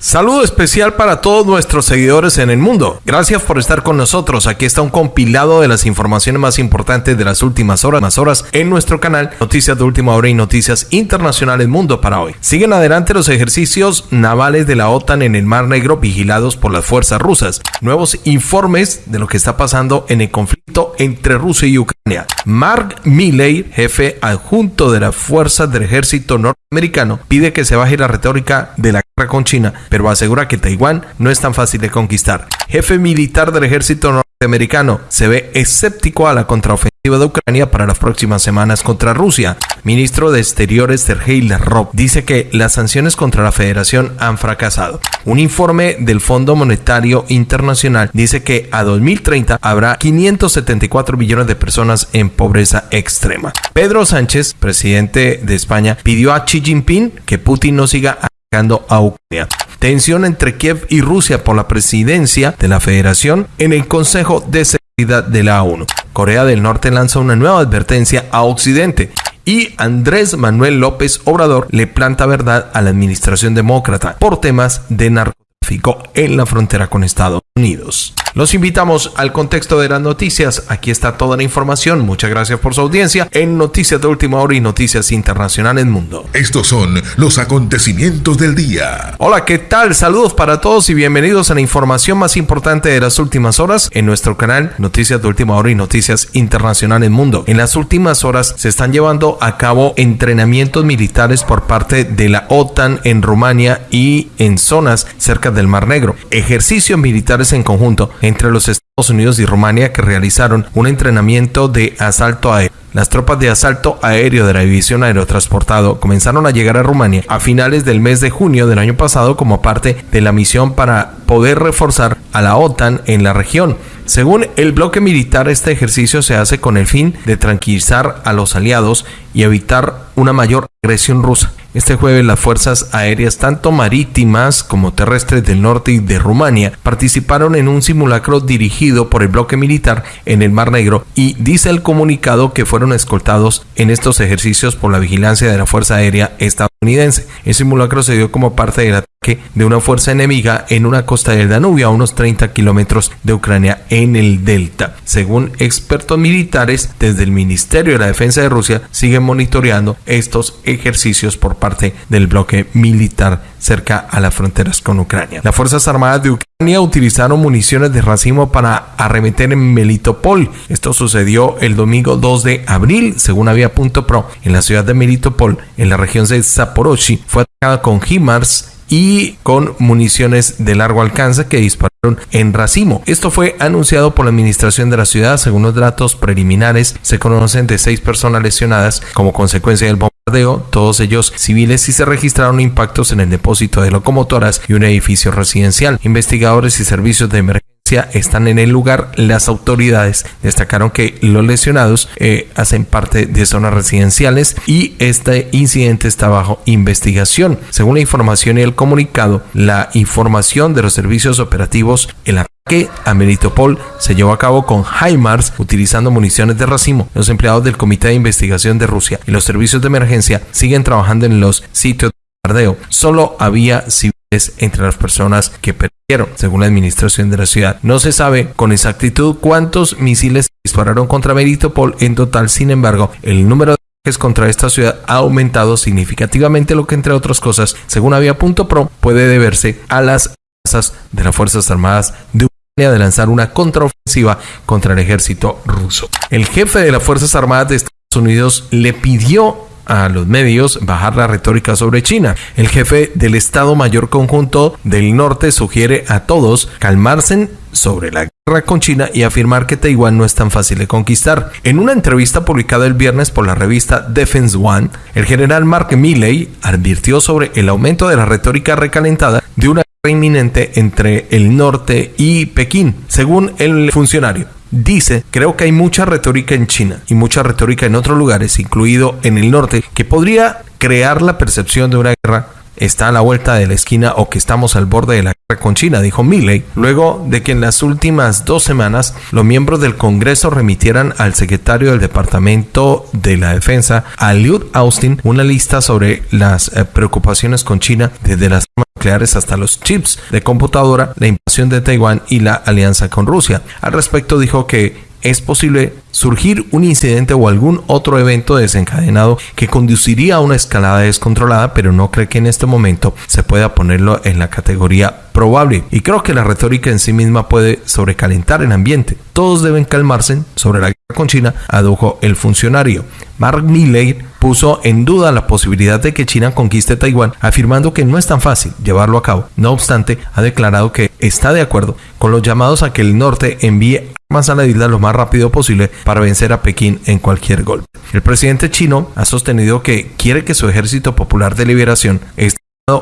Saludo especial para todos nuestros seguidores en el mundo. Gracias por estar con nosotros. Aquí está un compilado de las informaciones más importantes de las últimas horas, más horas en nuestro canal Noticias de Última Hora y Noticias Internacionales Mundo para hoy. Siguen adelante los ejercicios navales de la OTAN en el Mar Negro vigilados por las fuerzas rusas. Nuevos informes de lo que está pasando en el conflicto entre Rusia y Ucrania. Mark Milley, jefe adjunto de las fuerzas del ejército norteamericano, pide que se baje la retórica de la con China, pero asegura que Taiwán no es tan fácil de conquistar. Jefe militar del ejército norteamericano se ve escéptico a la contraofensiva de Ucrania para las próximas semanas contra Rusia. Ministro de Exteriores Sergei Lavrov dice que las sanciones contra la federación han fracasado. Un informe del Fondo Monetario Internacional dice que a 2030 habrá 574 millones de personas en pobreza extrema. Pedro Sánchez, presidente de España, pidió a Xi Jinping que Putin no siga a Ucrania. Tensión entre Kiev y Rusia por la presidencia de la federación en el Consejo de Seguridad de la ONU. Corea del Norte lanza una nueva advertencia a Occidente y Andrés Manuel López Obrador le planta verdad a la administración demócrata por temas de narcotráfico en la frontera con Estados Unidos. Los invitamos al contexto de las noticias. Aquí está toda la información. Muchas gracias por su audiencia en Noticias de Última Hora y Noticias Internacionales Mundo. Estos son los acontecimientos del día. Hola, ¿qué tal? Saludos para todos y bienvenidos a la información más importante de las últimas horas en nuestro canal Noticias de Última Hora y Noticias Internacionales Mundo. En las últimas horas se están llevando a cabo entrenamientos militares por parte de la OTAN en Rumania y en zonas cerca del Mar Negro. Ejercicios militares en conjunto entre los Estados Unidos y Rumania que realizaron un entrenamiento de asalto aéreo. Las tropas de asalto aéreo de la División Aerotransportado comenzaron a llegar a Rumania a finales del mes de junio del año pasado como parte de la misión para poder reforzar a la OTAN en la región. Según el bloque militar, este ejercicio se hace con el fin de tranquilizar a los aliados y evitar una mayor agresión rusa. Este jueves las fuerzas aéreas tanto marítimas como terrestres del norte y de Rumania participaron en un simulacro dirigido por el bloque militar en el Mar Negro y dice el comunicado que fueron escoltados en estos ejercicios por la vigilancia de la Fuerza Aérea estadounidense. El simulacro se dio como parte del ataque de una fuerza enemiga en una costa del Danubio a unos 30 kilómetros de Ucrania en el delta. Según expertos militares, desde el Ministerio de la Defensa de Rusia siguen monitoreando estos ejercicios por parte del bloque militar cerca a las fronteras con Ucrania. Las Fuerzas Armadas de Ucrania utilizaron municiones de racimo para arremeter en Melitopol. Esto sucedió el domingo 2 de abril, según Avia.pro, en la ciudad de Melitopol, en la región de Zaporozhye. Fue atacada con HIMARS y con municiones de largo alcance que dispararon en racimo. Esto fue anunciado por la administración de la ciudad. Según los datos preliminares, se conocen de seis personas lesionadas como consecuencia del bombardeo, todos ellos civiles, y se registraron impactos en el depósito de locomotoras y un edificio residencial. Investigadores y servicios de emergencia están en el lugar. Las autoridades destacaron que los lesionados eh, hacen parte de zonas residenciales y este incidente está bajo investigación. Según la información y el comunicado, la información de los servicios operativos, el ataque a Melitopol se llevó a cabo con HIMARS utilizando municiones de racimo. Los empleados del Comité de Investigación de Rusia y los servicios de emergencia siguen trabajando en los sitios de bombardeo. Solo había civiles entre las personas que perdieron, según la administración de la ciudad. No se sabe con exactitud cuántos misiles dispararon contra Melitopol en total, sin embargo, el número de ataques contra esta ciudad ha aumentado significativamente, lo que entre otras cosas, según Avia.pro, puede deberse a las amenazas de las Fuerzas Armadas de Ucrania de lanzar una contraofensiva contra el ejército ruso. El jefe de las Fuerzas Armadas de Estados Unidos le pidió a los medios bajar la retórica sobre China. El jefe del Estado Mayor Conjunto del Norte sugiere a todos calmarse sobre la guerra con China y afirmar que Taiwán no es tan fácil de conquistar. En una entrevista publicada el viernes por la revista Defense One, el general Mark Milley advirtió sobre el aumento de la retórica recalentada de una guerra inminente entre el norte y Pekín, según el funcionario. Dice, creo que hay mucha retórica en China y mucha retórica en otros lugares, incluido en el norte, que podría crear la percepción de una guerra está a la vuelta de la esquina o que estamos al borde de la con China, dijo Milley, luego de que en las últimas dos semanas los miembros del Congreso remitieran al secretario del Departamento de la Defensa, a Lloyd Austin, una lista sobre las eh, preocupaciones con China desde las armas nucleares hasta los chips de computadora, la invasión de Taiwán y la alianza con Rusia. Al respecto dijo que es posible surgir un incidente o algún otro evento desencadenado que conduciría a una escalada descontrolada, pero no cree que en este momento se pueda ponerlo en la categoría probable. Y creo que la retórica en sí misma puede sobrecalentar el ambiente. Todos deben calmarse sobre la guerra con China, adujo el funcionario. Mark Milley puso en duda la posibilidad de que China conquiste Taiwán, afirmando que no es tan fácil llevarlo a cabo. No obstante, ha declarado que está de acuerdo con los llamados a que el norte envíe armas a la isla lo más rápido posible para vencer a Pekín en cualquier golpe. El presidente chino ha sostenido que quiere que su ejército popular de liberación esté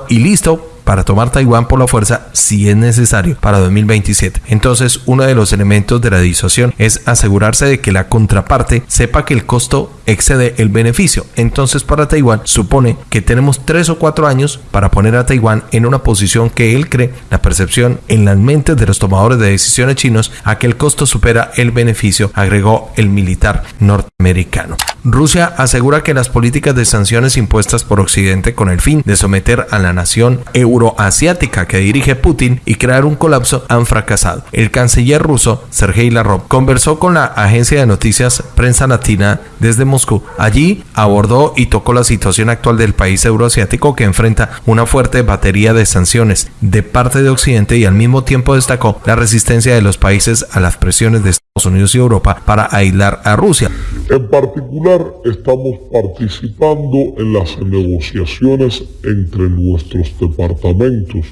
y listo para tomar Taiwán por la fuerza si es necesario para 2027. Entonces, uno de los elementos de la disuasión es asegurarse de que la contraparte sepa que el costo excede el beneficio. Entonces, para Taiwán supone que tenemos tres o cuatro años para poner a Taiwán en una posición que él cree la percepción en las mentes de los tomadores de decisiones chinos a que el costo supera el beneficio, agregó el militar norteamericano. Rusia asegura que las políticas de sanciones impuestas por Occidente con el fin de someter a la nación euroasiática que dirige Putin y crear un colapso han fracasado. El canciller ruso, Sergei Lavrov, conversó con la agencia de noticias Prensa Latina desde Moscú. Allí abordó y tocó la situación actual del país euroasiático que enfrenta una fuerte batería de sanciones de parte de Occidente y al mismo tiempo destacó la resistencia de los países a las presiones de Unidos y Europa para aislar a Rusia. En particular, estamos participando en las negociaciones entre nuestros departamentos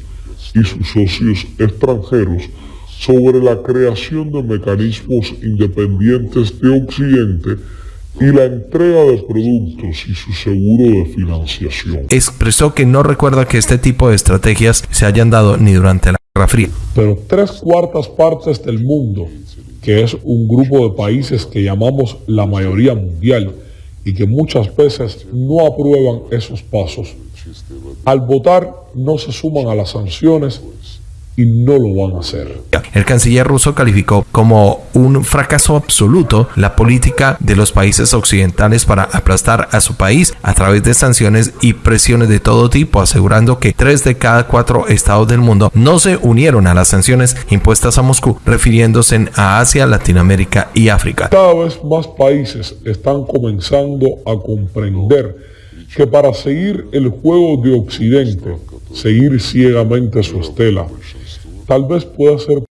y sus socios extranjeros sobre la creación de mecanismos independientes de Occidente y la entrega de productos y su seguro de financiación. Expresó que no recuerda que este tipo de estrategias se hayan dado ni durante la Guerra Fría. Pero tres cuartas partes del mundo que es un grupo de países que llamamos la mayoría mundial y que muchas veces no aprueban esos pasos. Al votar no se suman a las sanciones y no lo van a hacer. El canciller ruso calificó como un fracaso absoluto la política de los países occidentales para aplastar a su país a través de sanciones y presiones de todo tipo, asegurando que tres de cada cuatro estados del mundo no se unieron a las sanciones impuestas a Moscú, refiriéndose a Asia, Latinoamérica y África. Cada vez más países están comenzando a comprender que para seguir el juego de Occidente, seguir ciegamente su estela, tal vez pueda ser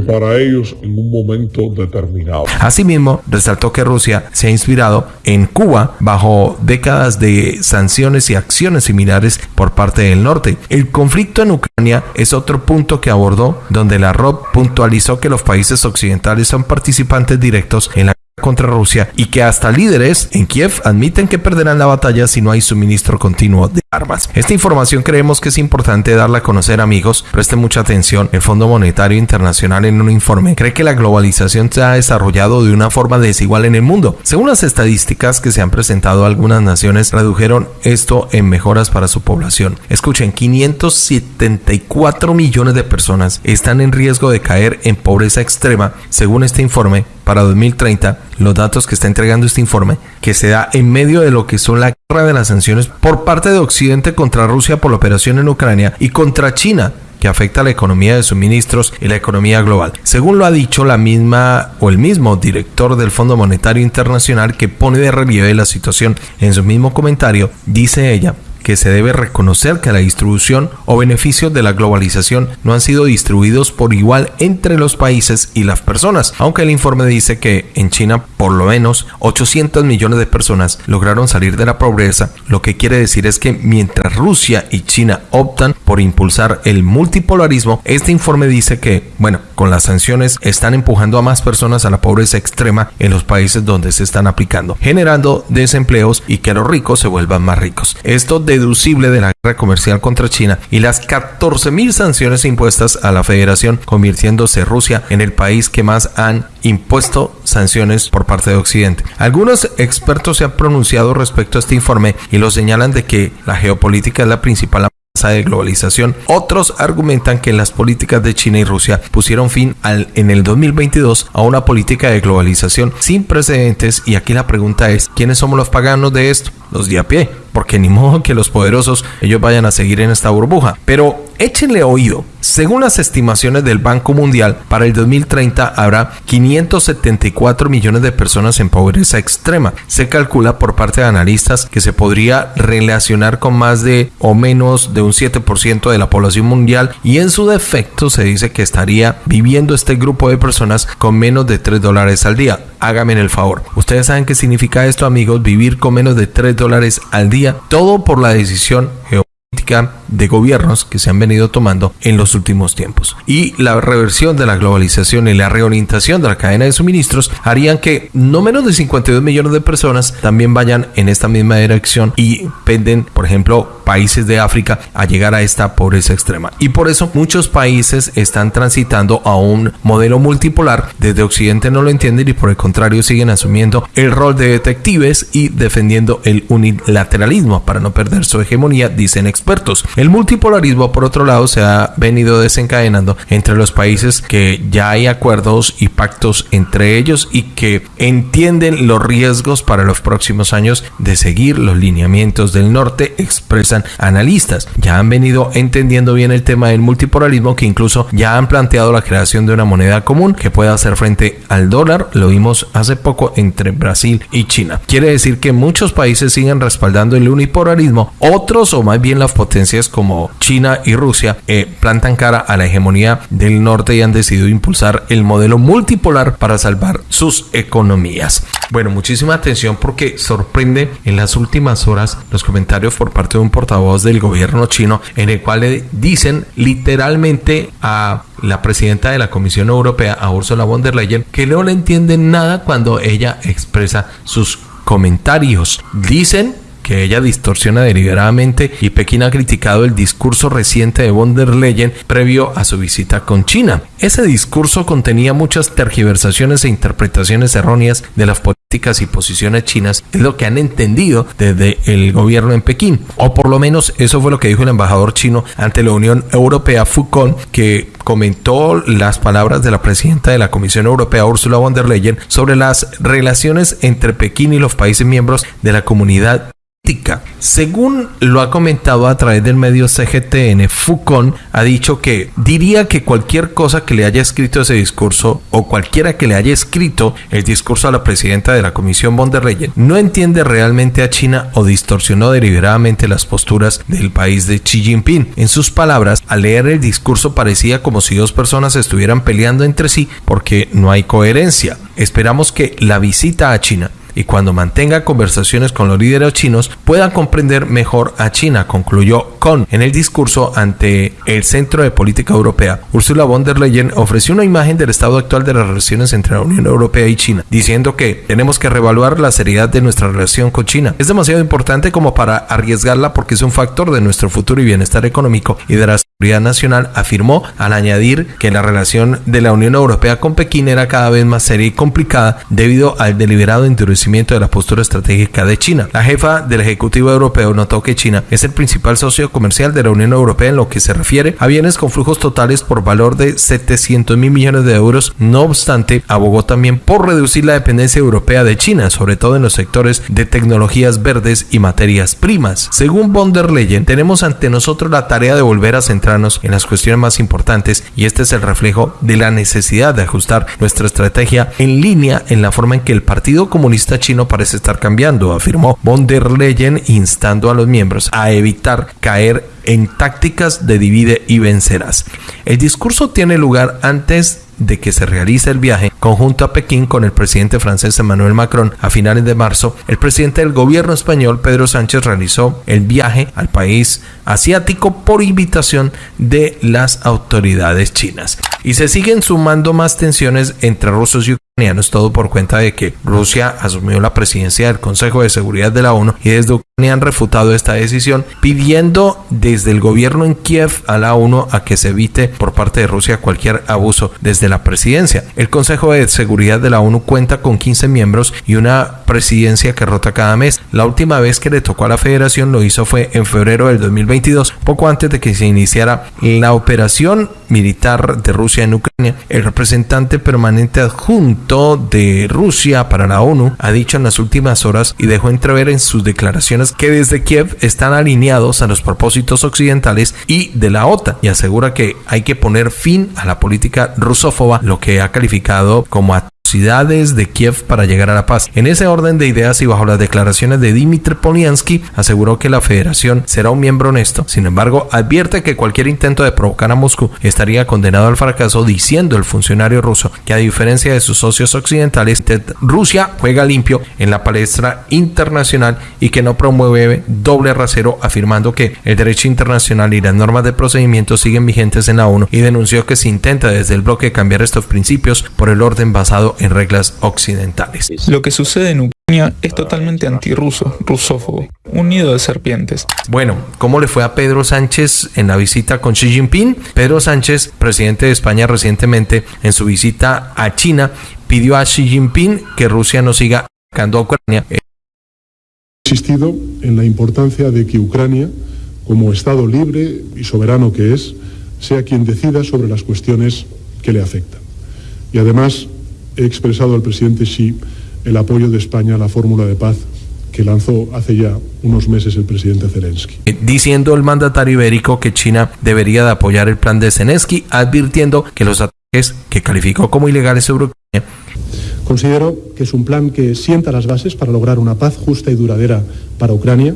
para ellos en un momento determinado. Asimismo, resaltó que Rusia se ha inspirado en Cuba bajo décadas de sanciones y acciones similares por parte del norte. El conflicto en Ucrania es otro punto que abordó, donde la ROP puntualizó que los países occidentales son participantes directos en la contra Rusia y que hasta líderes en Kiev admiten que perderán la batalla si no hay suministro continuo de armas. Esta información creemos que es importante darla a conocer amigos, presten mucha atención. El Fondo Monetario Internacional en un informe cree que la globalización se ha desarrollado de una forma desigual en el mundo. Según las estadísticas que se han presentado, algunas naciones redujeron esto en mejoras para su población. Escuchen, 574 millones de personas están en riesgo de caer en pobreza extrema, según este informe para 2030, los datos que está entregando este informe, que se da en medio de lo que son la guerra de las sanciones por parte de Occidente contra Rusia por la operación en Ucrania y contra China que afecta a la economía de suministros y la economía global. Según lo ha dicho la misma o el mismo director del Fondo Monetario Internacional que pone de relieve la situación en su mismo comentario, dice ella, que se debe reconocer que la distribución o beneficios de la globalización no han sido distribuidos por igual entre los países y las personas, aunque el informe dice que en China por lo menos 800 millones de personas lograron salir de la pobreza, lo que quiere decir es que mientras Rusia y China optan por impulsar el multipolarismo, este informe dice que, bueno, con las sanciones están empujando a más personas a la pobreza extrema en los países donde se están aplicando, generando desempleos y que los ricos se vuelvan más ricos. Esto de deducible de la guerra comercial contra China y las 14.000 sanciones impuestas a la federación, convirtiéndose Rusia en el país que más han impuesto sanciones por parte de Occidente. Algunos expertos se han pronunciado respecto a este informe y lo señalan de que la geopolítica es la principal de globalización. Otros argumentan que las políticas de China y Rusia pusieron fin al, en el 2022 a una política de globalización sin precedentes y aquí la pregunta es, ¿quiénes somos los paganos de esto? Los de a pie, porque ni modo que los poderosos ellos vayan a seguir en esta burbuja. Pero échenle oído. Según las estimaciones del Banco Mundial, para el 2030 habrá 574 millones de personas en pobreza extrema. Se calcula por parte de analistas que se podría relacionar con más de o menos de un 7% de la población mundial y en su defecto se dice que estaría viviendo este grupo de personas con menos de 3 dólares al día. Hágame el favor. Ustedes saben qué significa esto amigos, vivir con menos de 3 dólares al día, todo por la decisión geopolítica de gobiernos que se han venido tomando en los últimos tiempos. Y la reversión de la globalización y la reorientación de la cadena de suministros harían que no menos de 52 millones de personas también vayan en esta misma dirección y penden, por ejemplo, países de África a llegar a esta pobreza extrema. Y por eso muchos países están transitando a un modelo multipolar. Desde Occidente no lo entienden y por el contrario siguen asumiendo el rol de detectives y defendiendo el unilateralismo para no perder su hegemonía, dicen expertos. El multipolarismo, por otro lado, se ha venido desencadenando entre los países que ya hay acuerdos y pactos entre ellos y que entienden los riesgos para los próximos años de seguir los lineamientos del norte, expresan analistas. Ya han venido entendiendo bien el tema del multipolarismo que incluso ya han planteado la creación de una moneda común que pueda hacer frente al dólar. Lo vimos hace poco entre Brasil y China. Quiere decir que muchos países siguen respaldando el unipolarismo, otros o más bien las potencias como China y Rusia eh, plantan cara a la hegemonía del norte y han decidido impulsar el modelo multipolar para salvar sus economías. Bueno, muchísima atención porque sorprende en las últimas horas los comentarios por parte de un portavoz del gobierno chino en el cual le dicen literalmente a la presidenta de la Comisión Europea, a Ursula von der Leyen, que no le entienden nada cuando ella expresa sus comentarios. Dicen que ella distorsiona deliberadamente y Pekín ha criticado el discurso reciente de von der Leyen previo a su visita con China. Ese discurso contenía muchas tergiversaciones e interpretaciones erróneas de las políticas y posiciones chinas, es lo que han entendido desde el gobierno en Pekín. O por lo menos eso fue lo que dijo el embajador chino ante la Unión Europea, Foucault, que comentó las palabras de la presidenta de la Comisión Europea, Ursula von der Leyen, sobre las relaciones entre Pekín y los países miembros de la comunidad según lo ha comentado a través del medio CGTN, Foucault ha dicho que diría que cualquier cosa que le haya escrito ese discurso o cualquiera que le haya escrito el discurso a la presidenta de la Comisión von der Leyen no entiende realmente a China o distorsionó deliberadamente las posturas del país de Xi Jinping. En sus palabras, al leer el discurso parecía como si dos personas estuvieran peleando entre sí porque no hay coherencia. Esperamos que la visita a China y cuando mantenga conversaciones con los líderes chinos puedan comprender mejor a China, concluyó Con en el discurso ante el Centro de Política Europea. Ursula von der Leyen ofreció una imagen del estado actual de las relaciones entre la Unión Europea y China, diciendo que tenemos que revaluar la seriedad de nuestra relación con China. Es demasiado importante como para arriesgarla porque es un factor de nuestro futuro y bienestar económico y de la seguridad nacional, afirmó al añadir que la relación de la Unión Europea con Pekín era cada vez más seria y complicada debido al deliberado endurecimiento de la postura estratégica de China. La jefa del Ejecutivo Europeo notó que China es el principal socio comercial de la Unión Europea en lo que se refiere a bienes con flujos totales por valor de 700 mil millones de euros. No obstante, abogó también por reducir la dependencia europea de China, sobre todo en los sectores de tecnologías verdes y materias primas. Según von der Leyen, tenemos ante nosotros la tarea de volver a en las cuestiones más importantes y este es el reflejo de la necesidad de ajustar nuestra estrategia en línea en la forma en que el Partido Comunista chino parece estar cambiando, afirmó von der Leyen, instando a los miembros a evitar caer en tácticas de divide y vencerás. El discurso tiene lugar antes de que se realice el viaje conjunto a Pekín con el presidente francés Emmanuel Macron a finales de marzo, el presidente del gobierno español Pedro Sánchez realizó el viaje al país asiático por invitación de las autoridades chinas. Y se siguen sumando más tensiones entre rusos y ucranianos, todo por cuenta de que Rusia asumió la presidencia del Consejo de Seguridad de la ONU y desde han refutado esta decisión, pidiendo desde el gobierno en Kiev a la ONU a que se evite por parte de Rusia cualquier abuso desde la presidencia. El Consejo de Seguridad de la ONU cuenta con 15 miembros y una presidencia que rota cada mes. La última vez que le tocó a la federación lo hizo fue en febrero del 2022, poco antes de que se iniciara la operación militar de Rusia en Ucrania. El representante permanente adjunto de Rusia para la ONU ha dicho en las últimas horas y dejó entrever en sus declaraciones que desde Kiev están alineados a los propósitos occidentales y de la OTAN y asegura que hay que poner fin a la política rusófoba, lo que ha calificado como de Kiev para llegar a la paz. En ese orden de ideas y bajo las declaraciones de Dmitry Polyansky, aseguró que la federación será un miembro honesto. Sin embargo, advierte que cualquier intento de provocar a Moscú estaría condenado al fracaso, diciendo el funcionario ruso que a diferencia de sus socios occidentales, Rusia juega limpio en la palestra internacional y que no promueve doble rasero, afirmando que el derecho internacional y las normas de procedimiento siguen vigentes en la ONU y denunció que se intenta desde el bloque cambiar estos principios por el orden basado en en reglas occidentales. Lo que sucede en Ucrania es totalmente antirruso, rusófobo, un nido de serpientes. Bueno, ¿cómo le fue a Pedro Sánchez en la visita con Xi Jinping? Pedro Sánchez, presidente de España recientemente, en su visita a China, pidió a Xi Jinping que Rusia no siga atacando a Ucrania. He insistido en la importancia de que Ucrania, como Estado libre y soberano que es, sea quien decida sobre las cuestiones que le afectan. Y además he expresado al presidente Xi el apoyo de España a la fórmula de paz que lanzó hace ya unos meses el presidente Zelensky. Diciendo el mandatario ibérico que China debería de apoyar el plan de Zelensky, advirtiendo que los ataques que calificó como ilegales sobre Ucrania Considero que es un plan que sienta las bases para lograr una paz justa y duradera para Ucrania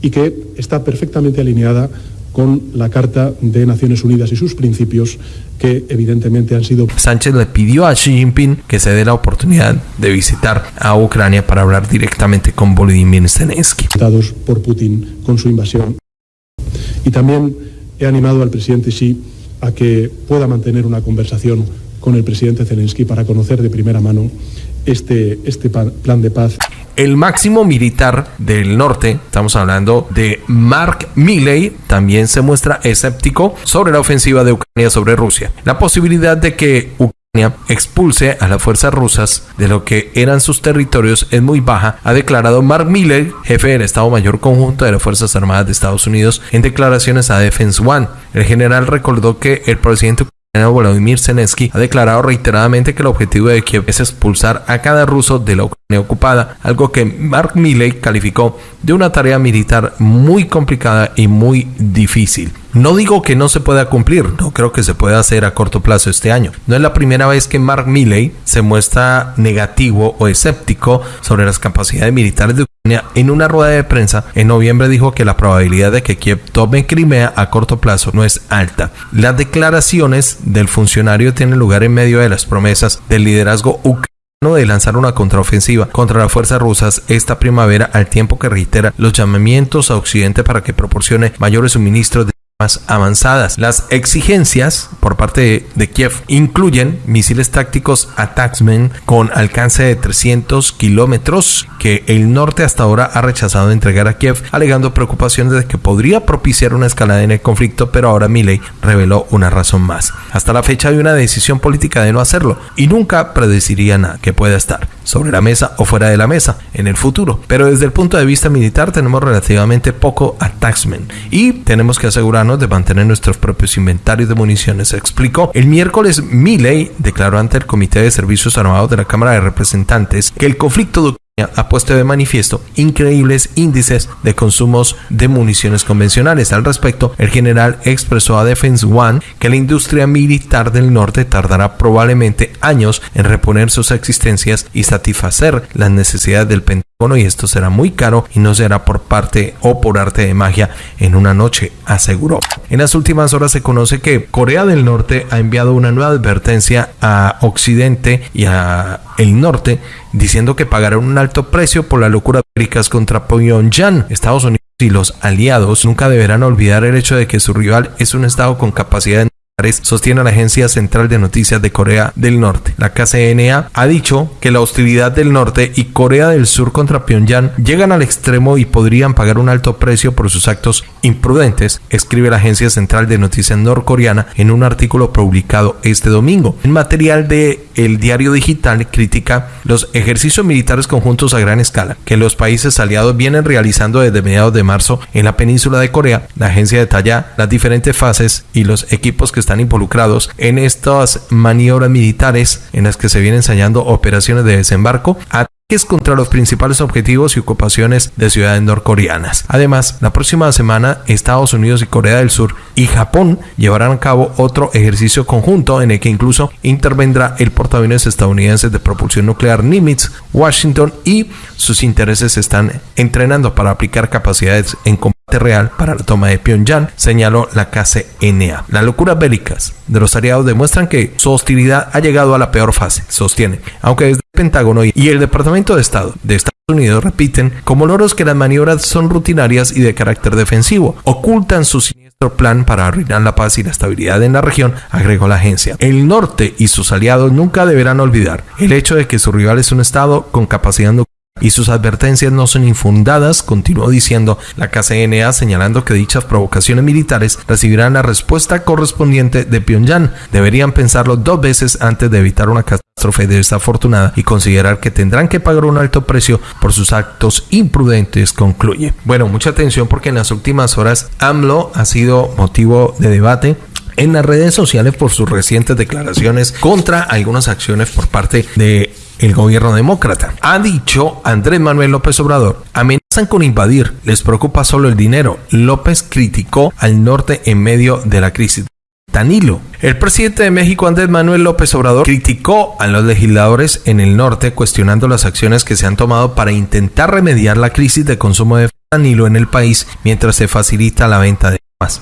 y que está perfectamente alineada con la Carta de Naciones Unidas y sus principios que evidentemente han sido... Sánchez le pidió a Xi Jinping que se dé la oportunidad de visitar a Ucrania para hablar directamente con Volodymyr Zelensky. ...por Putin con su invasión. Y también he animado al presidente Xi a que pueda mantener una conversación con el presidente Zelensky para conocer de primera mano este, este plan de paz. El máximo militar del norte, estamos hablando de Mark Milley, también se muestra escéptico sobre la ofensiva de Ucrania sobre Rusia. La posibilidad de que Ucrania expulse a las fuerzas rusas de lo que eran sus territorios es muy baja, ha declarado Mark Milley, jefe del Estado Mayor Conjunto de las Fuerzas Armadas de Estados Unidos, en declaraciones a Defense One. El general recordó que el presidente Volodymyr Zelensky ha declarado reiteradamente que el objetivo de Kiev es expulsar a cada ruso de la Ucrania ocupada, algo que Mark Milley calificó de una tarea militar muy complicada y muy difícil. No digo que no se pueda cumplir, no creo que se pueda hacer a corto plazo este año. No es la primera vez que Mark Milley se muestra negativo o escéptico sobre las capacidades militares de Ucrania en una rueda de prensa en noviembre dijo que la probabilidad de que Kiev tome Crimea a corto plazo no es alta. Las declaraciones del funcionario tienen lugar en medio de las promesas del liderazgo ucraniano de lanzar una contraofensiva contra las fuerzas rusas esta primavera al tiempo que reitera los llamamientos a Occidente para que proporcione mayores suministros avanzadas. Las exigencias por parte de, Kiev incluyen misiles tácticos Ataxmen con alcance de 300 kilómetros que el norte hasta ahora ha rechazado entregar a Kiev, alegando preocupaciones de que podría propiciar una escalada en el conflicto, pero ahora Milley reveló una razón más. Hasta la fecha hay una decisión política de no hacerlo y nunca predeciría nada que pueda estar sobre la mesa o fuera de la mesa en el futuro. Pero desde el punto de vista militar tenemos relativamente poco Ataxmen y tenemos que asegurar de mantener nuestros propios inventarios de municiones, explicó. El miércoles, Milley declaró ante el Comité de Servicios Armados de la Cámara de Representantes que el conflicto ha puesto de manifiesto increíbles índices de consumos de municiones convencionales. Al respecto, el general expresó a Defense One que la industria militar del norte tardará probablemente años en reponer sus existencias y satisfacer las necesidades del Pentágono y esto será muy caro y no será por parte o por arte de magia en una noche, aseguró. En las últimas horas se conoce que Corea del Norte ha enviado una nueva advertencia a Occidente y a el norte diciendo que pagarán un alto precio por la locura bélicas contra Pyongyang. Estados Unidos y los aliados nunca deberán olvidar el hecho de que su rival es un estado con capacidad sostiene la Agencia Central de Noticias de Corea del Norte. La KCNA ha dicho que la hostilidad del norte y Corea del Sur contra Pyongyang llegan al extremo y podrían pagar un alto precio por sus actos imprudentes, escribe la Agencia Central de Noticias norcoreana en un artículo publicado este domingo. El material de El Diario Digital critica los ejercicios militares conjuntos a gran escala que los países aliados vienen realizando desde mediados de marzo en la península de Corea. La agencia detalla las diferentes fases y los equipos que están involucrados en estas maniobras militares en las que se vienen ensayando operaciones de desembarco, ataques contra los principales objetivos y ocupaciones de ciudades norcoreanas. Además, la próxima semana Estados Unidos y Corea del Sur y Japón llevarán a cabo otro ejercicio conjunto en el que incluso intervendrá el portaaviones estadounidense de propulsión nuclear Nimitz, Washington y sus intereses se están entrenando para aplicar capacidades en real para la toma de Pyongyang, señaló la KCNA. Las locuras bélicas de los aliados demuestran que su hostilidad ha llegado a la peor fase, sostiene, aunque desde el Pentágono y el Departamento de Estado de Estados Unidos repiten como loros que las maniobras son rutinarias y de carácter defensivo, ocultan su siniestro plan para arruinar la paz y la estabilidad en la región, agregó la agencia. El norte y sus aliados nunca deberán olvidar el hecho de que su rival es un Estado con capacidad nuclear y sus advertencias no son infundadas, continuó diciendo la KCNA señalando que dichas provocaciones militares recibirán la respuesta correspondiente de Pyongyang. Deberían pensarlo dos veces antes de evitar una catástrofe desafortunada y considerar que tendrán que pagar un alto precio por sus actos imprudentes, concluye. Bueno, mucha atención porque en las últimas horas AMLO ha sido motivo de debate en las redes sociales por sus recientes declaraciones contra algunas acciones por parte de el gobierno demócrata. Ha dicho Andrés Manuel López Obrador, amenazan con invadir, les preocupa solo el dinero. López criticó al norte en medio de la crisis. Danilo. El presidente de México, Andrés Manuel López Obrador, criticó a los legisladores en el norte cuestionando las acciones que se han tomado para intentar remediar la crisis de consumo de Danilo en el país mientras se facilita la venta de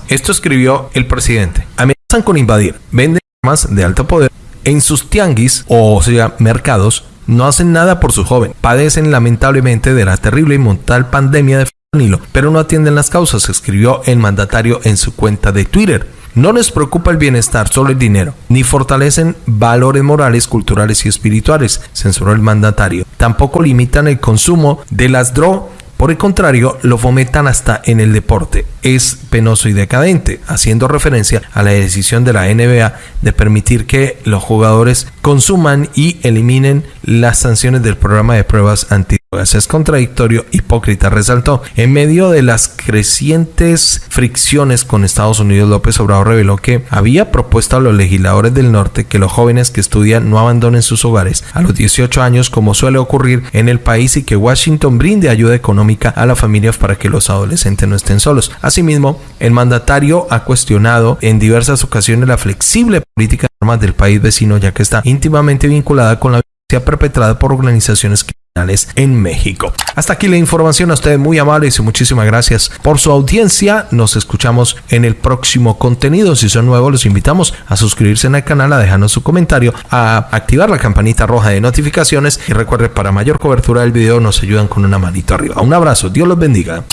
Esto escribió el presidente. Amenazan con invadir, venden armas de alto poder en sus tianguis, o sea, mercados, no hacen nada por su joven. Padecen lamentablemente de la terrible y mortal pandemia de fentanilo, pero no atienden las causas, escribió el mandatario en su cuenta de Twitter. No les preocupa el bienestar, solo el dinero, ni fortalecen valores morales, culturales y espirituales, censuró el mandatario. Tampoco limitan el consumo de las drogas por el contrario, lo fomentan hasta en el deporte. Es penoso y decadente, haciendo referencia a la decisión de la NBA de permitir que los jugadores consuman y eliminen las sanciones del programa de pruebas anti es contradictorio, hipócrita, resaltó. En medio de las crecientes fricciones con Estados Unidos, López Obrador reveló que había propuesto a los legisladores del norte que los jóvenes que estudian no abandonen sus hogares a los 18 años como suele ocurrir en el país y que Washington brinde ayuda económica a las familias para que los adolescentes no estén solos. Asimismo, el mandatario ha cuestionado en diversas ocasiones la flexible política armas del país vecino ya que está íntimamente vinculada con la perpetrada por organizaciones en México. Hasta aquí la información a ustedes muy amables y muchísimas gracias por su audiencia. Nos escuchamos en el próximo contenido. Si son nuevos, los invitamos a suscribirse en el canal, a dejarnos su comentario, a activar la campanita roja de notificaciones y recuerde para mayor cobertura del video nos ayudan con una manito arriba. Un abrazo, Dios los bendiga.